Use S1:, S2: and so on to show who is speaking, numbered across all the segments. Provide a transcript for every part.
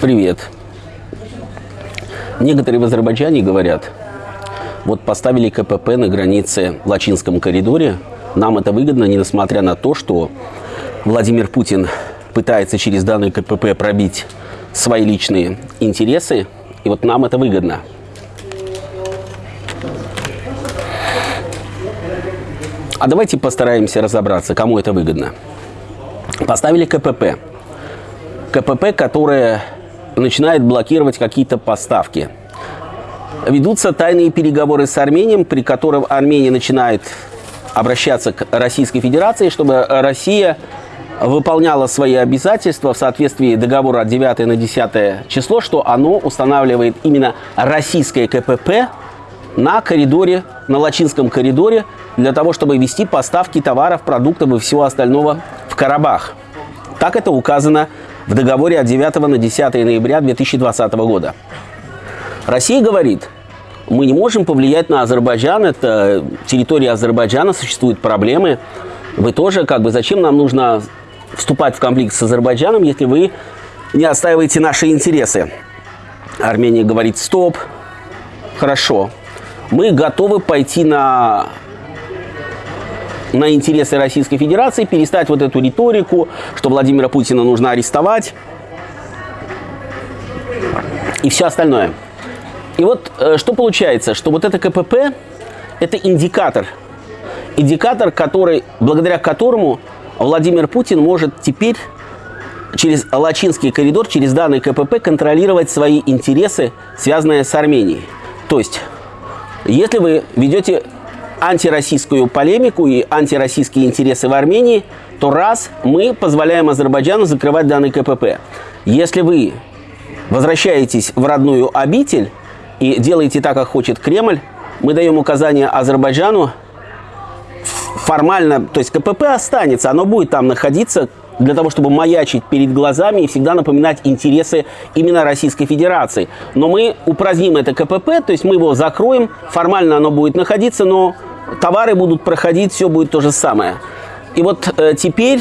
S1: Привет. Некоторые в Азербайджане говорят, вот поставили КПП на границе в Лачинском коридоре. Нам это выгодно, несмотря на то, что Владимир Путин пытается через данный КПП пробить свои личные интересы. И вот нам это выгодно. А давайте постараемся разобраться, кому это выгодно. Поставили КПП. КПП, которое начинает блокировать какие-то поставки. Ведутся тайные переговоры с Арменией, при которых Армения начинает обращаться к Российской Федерации, чтобы Россия выполняла свои обязательства в соответствии договора от 9 на 10 число, что оно устанавливает именно российское КПП на коридоре, на Лачинском коридоре, для того, чтобы вести поставки товаров, продуктов и всего остального в Карабах. Так это указано в договоре от 9 на 10 ноября 2020 года. Россия говорит, мы не можем повлиять на Азербайджан, это территория Азербайджана, существуют проблемы. Вы тоже, как бы, зачем нам нужно вступать в конфликт с Азербайджаном, если вы не отстаиваете наши интересы? Армения говорит, стоп, хорошо, мы готовы пойти на на интересы Российской Федерации, перестать вот эту риторику, что Владимира Путина нужно арестовать и все остальное. И вот э, что получается, что вот это КПП – это индикатор. Индикатор, который, благодаря которому Владимир Путин может теперь через Лачинский коридор, через данный КПП контролировать свои интересы, связанные с Арменией. То есть, если вы ведете антироссийскую полемику и антироссийские интересы в Армении, то раз мы позволяем Азербайджану закрывать данный КПП. Если вы возвращаетесь в родную обитель и делаете так, как хочет Кремль, мы даем указание Азербайджану формально, то есть КПП останется, оно будет там находиться для того, чтобы маячить перед глазами и всегда напоминать интересы именно Российской Федерации. Но мы упраздним это КПП, то есть мы его закроем, формально оно будет находиться, но товары будут проходить, все будет то же самое. И вот э, теперь,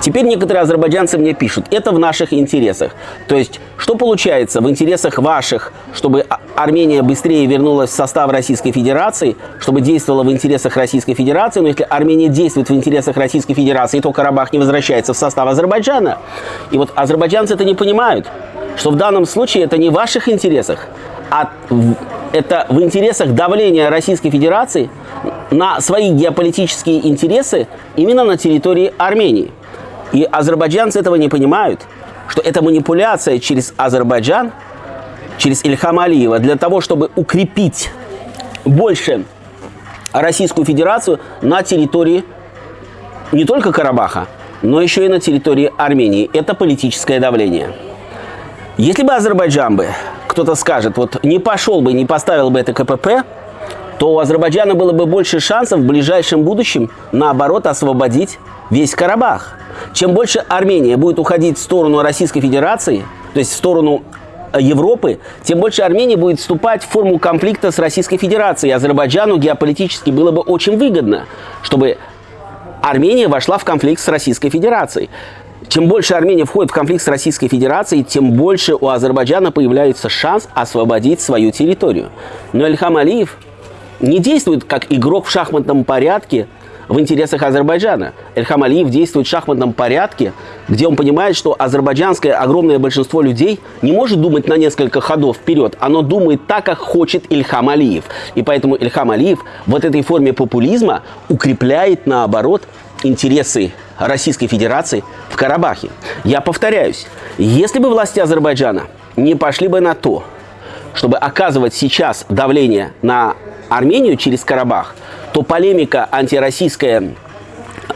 S1: теперь некоторые азербайджанцы мне пишут, это в наших интересах. То есть, что получается в интересах ваших, чтобы а, Армения быстрее вернулась в состав Российской Федерации, чтобы действовала в интересах Российской Федерации, но если Армения действует в интересах Российской Федерации, то Карабах не возвращается в состав Азербайджана. И вот азербайджанцы это не понимают, что в данном случае это не в ваших интересах, а это в интересах давления Российской Федерации на свои геополитические интересы именно на территории Армении. И азербайджанцы этого не понимают, что это манипуляция через Азербайджан, через Ильхама Алиева для того, чтобы укрепить больше Российскую Федерацию на территории не только Карабаха, но еще и на территории Армении. Это политическое давление. Если бы Азербайджан бы кто-то скажет, вот не пошел бы, не поставил бы это КПП, то у Азербайджана было бы больше шансов в ближайшем будущем, наоборот, освободить весь Карабах. Чем больше Армения будет уходить в сторону Российской Федерации, то есть в сторону э, Европы, тем больше Армения будет вступать в форму конфликта с Российской Федерацией. Азербайджану геополитически было бы очень выгодно, чтобы Армения вошла в конфликт с Российской Федерацией. Чем больше Армения входит в конфликт с Российской Федерацией, тем больше у Азербайджана появляется шанс освободить свою территорию. Но Ильхам Алиев не действует как игрок в шахматном порядке в интересах Азербайджана. Ильхам Алиев действует в шахматном порядке, где он понимает, что азербайджанское огромное большинство людей не может думать на несколько ходов вперед. Оно думает так, как хочет Ильхам Алиев. И поэтому Ильхам Алиев вот этой форме популизма укрепляет, наоборот, интересы Российской Федерации в Карабахе. Я повторяюсь, если бы власти Азербайджана не пошли бы на то, чтобы оказывать сейчас давление на Армению через Карабах, то полемика антироссийская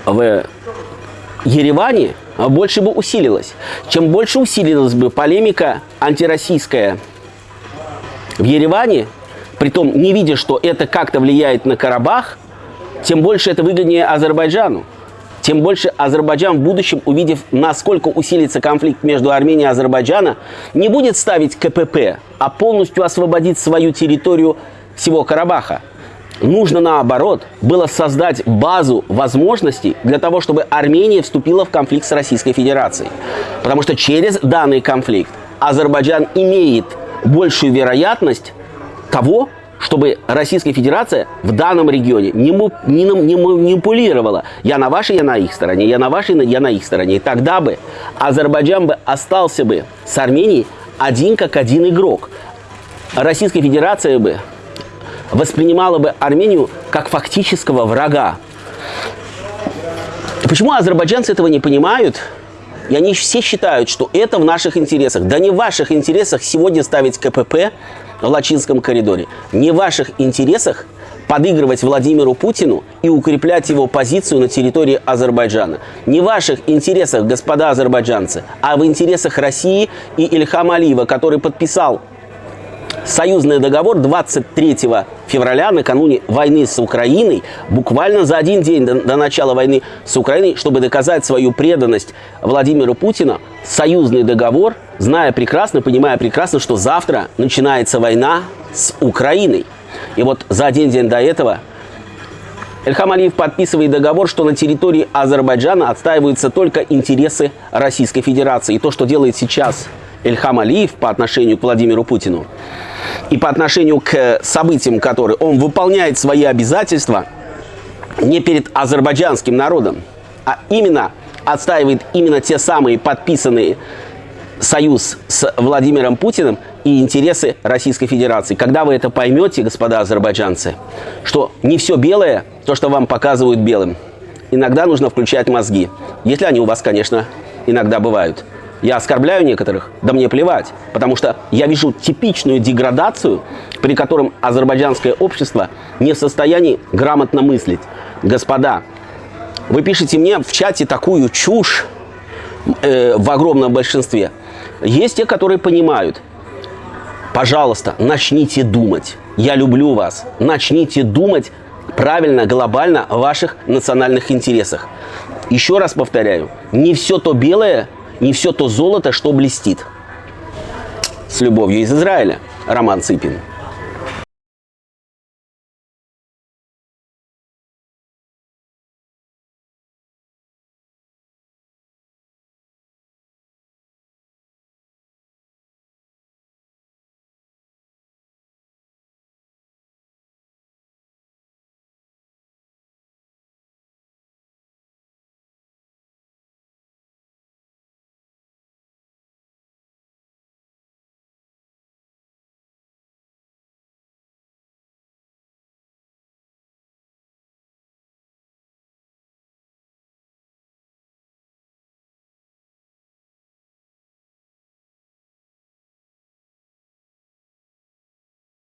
S1: в Ереване больше бы усилилась. Чем больше усилилась бы полемика антироссийская в Ереване, притом не видя, что это как-то влияет на Карабах, тем больше это выгоднее Азербайджану тем больше Азербайджан в будущем, увидев, насколько усилится конфликт между Арменией и Азербайджаном, не будет ставить КПП, а полностью освободит свою территорию всего Карабаха. нужно наоборот было создать базу возможностей для того, чтобы Армения вступила в конфликт с Российской Федерацией. Потому что через данный конфликт Азербайджан имеет большую вероятность того, чтобы Российская Федерация в данном регионе не, не, не манипулировала. Я на вашей, я на их стороне, я на вашей, я на их стороне. И тогда бы Азербайджан бы остался бы с Арменией один как один игрок. Российская Федерация бы воспринимала бы Армению как фактического врага. Почему азербайджанцы этого не понимают? И они все считают, что это в наших интересах. Да не в ваших интересах сегодня ставить КПП в Лачинском коридоре. Не в ваших интересах подыгрывать Владимиру Путину и укреплять его позицию на территории Азербайджана. Не в ваших интересах, господа азербайджанцы, а в интересах России и Ильхама Алиева, который подписал союзный договор 23 февраля, накануне войны с Украиной, буквально за один день до, до начала войны с Украиной, чтобы доказать свою преданность Владимиру Путину, союзный договор, зная прекрасно, понимая прекрасно, что завтра начинается война с Украиной. И вот за один день до этого Эльхам Алиев подписывает договор, что на территории Азербайджана отстаиваются только интересы Российской Федерации. И то, что делает сейчас Эльхам Алиев по отношению к Владимиру Путину и по отношению к событиям, которые он выполняет свои обязательства не перед азербайджанским народом, а именно отстаивает именно те самые подписанные союз с Владимиром Путиным и интересы Российской Федерации. Когда вы это поймете, господа азербайджанцы, что не все белое, то, что вам показывают белым, иногда нужно включать мозги. Если они у вас, конечно, иногда бывают. Я оскорбляю некоторых, да мне плевать, потому что я вижу типичную деградацию, при котором азербайджанское общество не в состоянии грамотно мыслить. Господа, вы пишете мне в чате такую чушь э, в огромном большинстве. Есть те, которые понимают. Пожалуйста, начните думать. Я люблю вас. Начните думать правильно, глобально о ваших национальных интересах. Еще раз повторяю, не все то белое не все то золото, что блестит. С любовью из Израиля. Роман Цыпин.